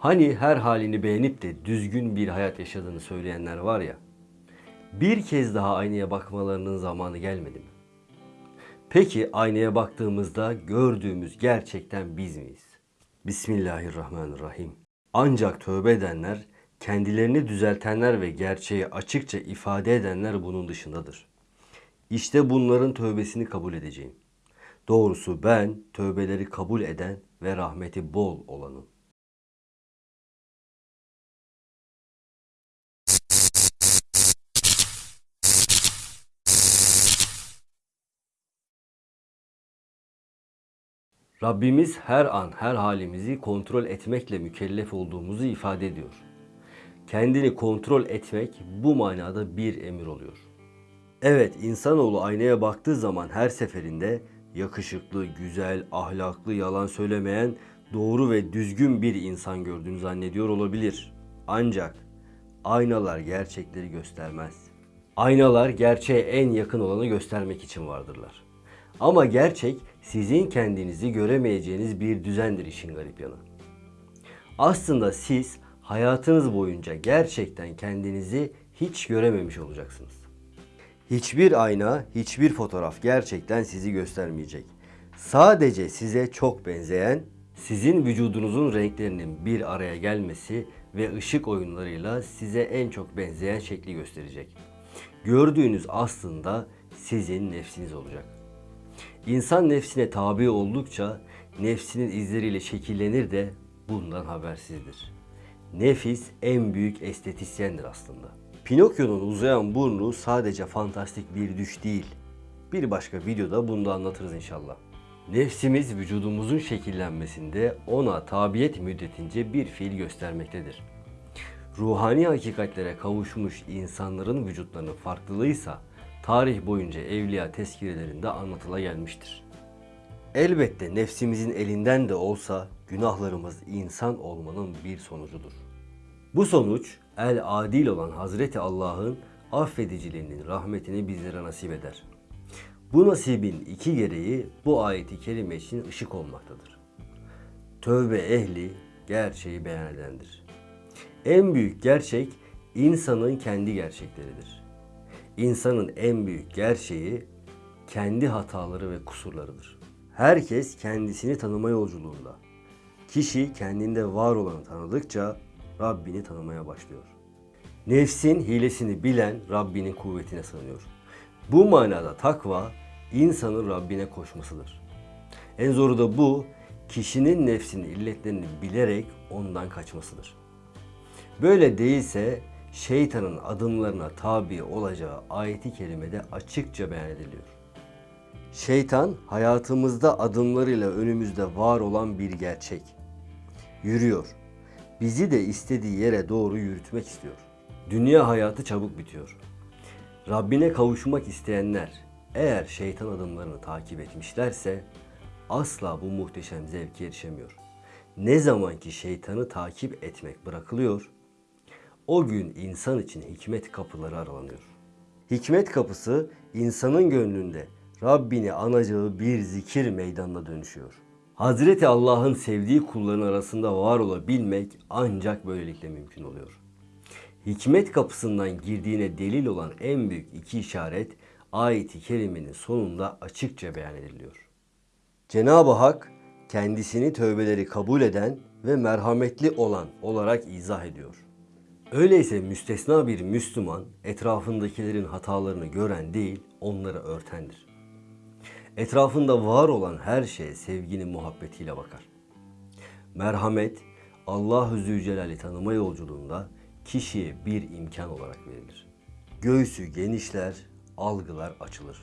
Hani her halini beğenip de düzgün bir hayat yaşadığını söyleyenler var ya. Bir kez daha aynaya bakmalarının zamanı gelmedi mi? Peki aynaya baktığımızda gördüğümüz gerçekten biz miyiz? Bismillahirrahmanirrahim. Ancak tövbe edenler, kendilerini düzeltenler ve gerçeği açıkça ifade edenler bunun dışındadır. İşte bunların tövbesini kabul edeceğim. Doğrusu ben tövbeleri kabul eden ve rahmeti bol olanım. Rabbimiz her an her halimizi kontrol etmekle mükellef olduğumuzu ifade ediyor. Kendini kontrol etmek bu manada bir emir oluyor. Evet insanoğlu aynaya baktığı zaman her seferinde yakışıklı, güzel, ahlaklı, yalan söylemeyen, doğru ve düzgün bir insan gördüğünü zannediyor olabilir. Ancak aynalar gerçekleri göstermez. Aynalar gerçeğe en yakın olanı göstermek için vardırlar. Ama gerçek sizin kendinizi göremeyeceğiniz bir düzendir işin garip yanı. Aslında siz hayatınız boyunca gerçekten kendinizi hiç görememiş olacaksınız. Hiçbir ayna, hiçbir fotoğraf gerçekten sizi göstermeyecek. Sadece size çok benzeyen, sizin vücudunuzun renklerinin bir araya gelmesi ve ışık oyunlarıyla size en çok benzeyen şekli gösterecek. Gördüğünüz aslında sizin nefsiniz olacak. İnsan nefsine tabi oldukça nefsinin izleriyle şekillenir de bundan habersizdir. Nefis en büyük estetisyendir aslında. Pinokyo'nun uzayan burnu sadece fantastik bir düş değil. Bir başka videoda bunu da anlatırız inşallah. Nefsimiz vücudumuzun şekillenmesinde ona tabiyet müddetince bir fiil göstermektedir. Ruhani hakikatlere kavuşmuş insanların vücutlarının farklılığıysa tarih boyunca evliya tezkirelerinde anlatıla gelmiştir. Elbette nefsimizin elinden de olsa günahlarımız insan olmanın bir sonucudur. Bu sonuç el adil olan Hazreti Allah'ın affediciliğinin rahmetini bizlere nasip eder. Bu nasibin iki gereği bu ayeti kerime için ışık olmaktadır. Tövbe ehli gerçeği beyan edendir. En büyük gerçek insanın kendi gerçekleridir. İnsanın en büyük gerçeği kendi hataları ve kusurlarıdır. Herkes kendisini tanıma yolculuğunda. Kişi kendinde var olanı tanıdıkça Rabbini tanımaya başlıyor. Nefsin hilesini bilen Rabbinin kuvvetine sığınıyor. Bu manada takva insanın Rabbine koşmasıdır. En zoru da bu, kişinin nefsinin illetlerini bilerek ondan kaçmasıdır. Böyle değilse şeytanın adımlarına tabi olacağı ayeti kerimede açıkça beyan ediliyor. Şeytan hayatımızda adımlarıyla önümüzde var olan bir gerçek. Yürüyor. Bizi de istediği yere doğru yürütmek istiyor. Dünya hayatı çabuk bitiyor. Rabbine kavuşmak isteyenler eğer şeytan adımlarını takip etmişlerse asla bu muhteşem zevke erişemiyor. Ne zaman ki şeytanı takip etmek bırakılıyor, o gün insan için hikmet kapıları aralanıyor. Hikmet kapısı insanın gönlünde Rabbini anacağı bir zikir meydanına dönüşüyor. Hazreti Allah'ın sevdiği kulların arasında var olabilmek ancak böylelikle mümkün oluyor. Hikmet kapısından girdiğine delil olan en büyük iki işaret ayeti kerimenin sonunda açıkça beyan ediliyor. Cenab-ı Hak kendisini tövbeleri kabul eden ve merhametli olan olarak izah ediyor. Öyleyse müstesna bir Müslüman etrafındakilerin hatalarını gören değil, onları örtendir. Etrafında var olan her şeye sevginin muhabbetiyle bakar. Merhamet, Allah-u Zülcelal'i tanıma yolculuğunda kişiye bir imkan olarak verilir. Göğsü genişler, algılar açılır.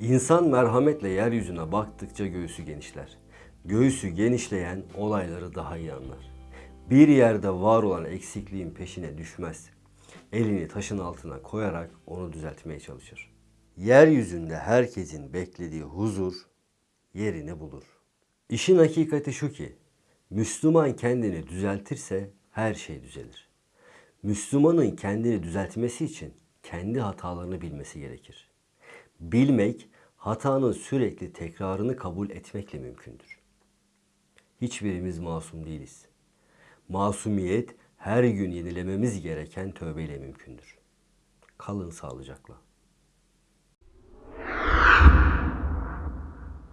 İnsan merhametle yeryüzüne baktıkça göğsü genişler. Göğsü genişleyen olayları daha iyi anlar. Bir yerde var olan eksikliğin peşine düşmez. Elini taşın altına koyarak onu düzeltmeye çalışır. Yeryüzünde herkesin beklediği huzur yerini bulur. İşin hakikati şu ki, Müslüman kendini düzeltirse her şey düzelir. Müslümanın kendini düzeltmesi için kendi hatalarını bilmesi gerekir. Bilmek, hatanın sürekli tekrarını kabul etmekle mümkündür. Hiçbirimiz masum değiliz. Masumiyet her gün yenilememiz gereken tövbeyle mümkündür. Kalın sağlıcakla.